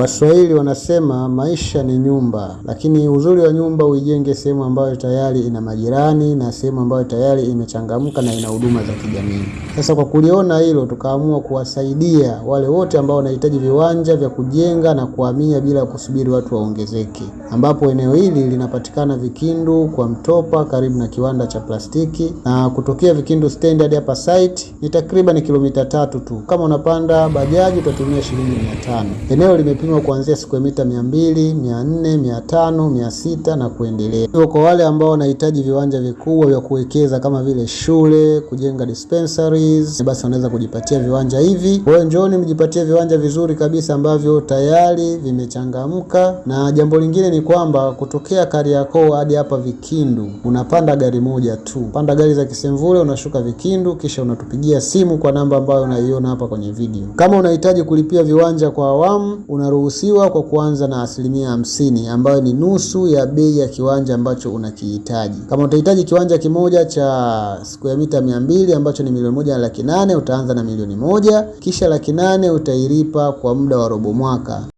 Waswahili wanasema maisha ni nyumba, lakini uzuri wa nyumba uijenge sehemu ambayo tayari ina majirani na sehemu ambayo tayari imechangamka na ina huduma za kijamii. Sasa kwa kuliona hilo, tukaamua kuwasaidia wale wote ambao wanahitaji viwanja vya kujenga na kuhamia bila kusubiri watu waongezeke, ambapo eneo hili linapatikana Vikindu kwa Mtopa, karibu na kiwanda cha plastiki, na kutokea Vikindu stendi hadi hapa site ni takriban kilomita tatu tu. Kama unapanda bajaji utatumia shilingi mia tano. Eneo limepimwa kuanzia ya mita mia mbili, mia nne, mia tano, mia sita na kuendelea. Hivyo kwa wale ambao wanahitaji viwanja vikubwa vya kuwekeza kama vile shule, kujenga dispensaries, basi wanaweza kujipatia viwanja hivi. Kwa hiyo njooni mjipatie viwanja vizuri kabisa ambavyo tayari vimechangamka, na jambo lingine ni kwamba kutokea Kariakoo hadi hapa Vikindu unapanda gari moja tu, panda gari za Kisemvule unashuka Vikindu, kisha unatupigia simu kwa namba ambayo unaiona hapa kwenye video. Kama unahitaji kulipia viwanja kwa awamu, unaruhusiwa kwa kuanza na asilimia hamsini ambayo ni nusu ya bei ya kiwanja ambacho unakihitaji. Kama utahitaji kiwanja kimoja cha square mita mia mbili ambacho ni milioni moja na laki nane utaanza na milioni moja, kisha laki nane utailipa kwa muda wa robo mwaka.